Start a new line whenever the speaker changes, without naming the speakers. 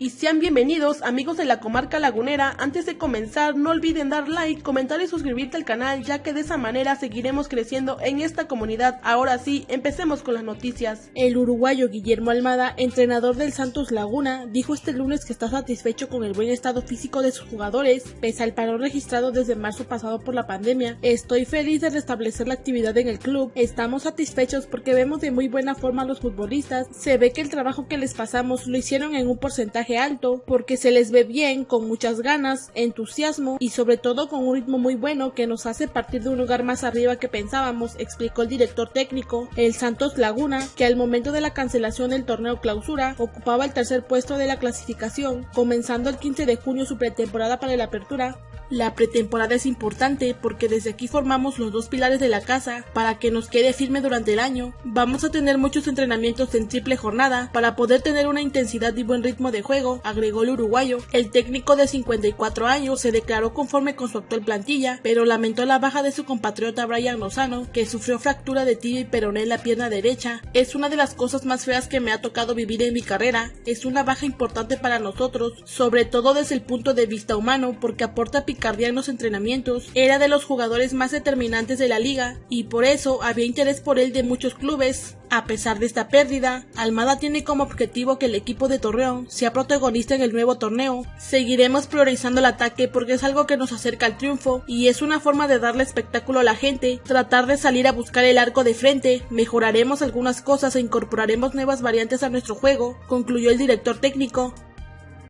y sean bienvenidos amigos de la comarca lagunera. Antes de comenzar no olviden dar like, comentar y suscribirte al canal ya que de esa manera seguiremos creciendo en esta comunidad. Ahora sí, empecemos con las noticias.
El uruguayo Guillermo Almada, entrenador del Santos Laguna, dijo este lunes que está satisfecho con el buen estado físico de sus jugadores, pese al paro registrado desde marzo pasado por la pandemia. Estoy feliz de restablecer la actividad en el club, estamos satisfechos porque vemos de muy buena forma a los futbolistas, se ve que el trabajo que les pasamos lo hicieron en un porcentaje alto porque se les ve bien, con muchas ganas, entusiasmo y sobre todo con un ritmo muy bueno que nos hace partir de un lugar más arriba que pensábamos, explicó el director técnico, el Santos Laguna, que al momento de la cancelación del torneo clausura ocupaba el tercer puesto de la clasificación, comenzando el 15 de junio su pretemporada para la apertura, la pretemporada es importante porque desde aquí formamos los dos pilares de la casa para que nos quede firme durante el año. Vamos a tener muchos entrenamientos en triple jornada para poder tener una intensidad y buen ritmo de juego, agregó el uruguayo. El técnico de 54 años se declaró conforme con su actual plantilla, pero lamentó la baja de su compatriota Brian Lozano, que sufrió fractura de tibia y peroné en la pierna derecha. Es una de las cosas más feas que me ha tocado vivir en mi carrera. Es una baja importante para nosotros, sobre todo desde el punto de vista humano, porque aporta los entrenamientos, era de los jugadores más determinantes de la liga y por eso había interés por él de muchos clubes. A pesar de esta pérdida, Almada tiene como objetivo que el equipo de Torreón sea protagonista en el nuevo torneo. Seguiremos priorizando el ataque porque es algo que nos acerca al triunfo y es una forma de darle espectáculo a la gente, tratar de salir a buscar el arco de frente, mejoraremos algunas cosas e incorporaremos nuevas variantes a nuestro juego, concluyó el director técnico.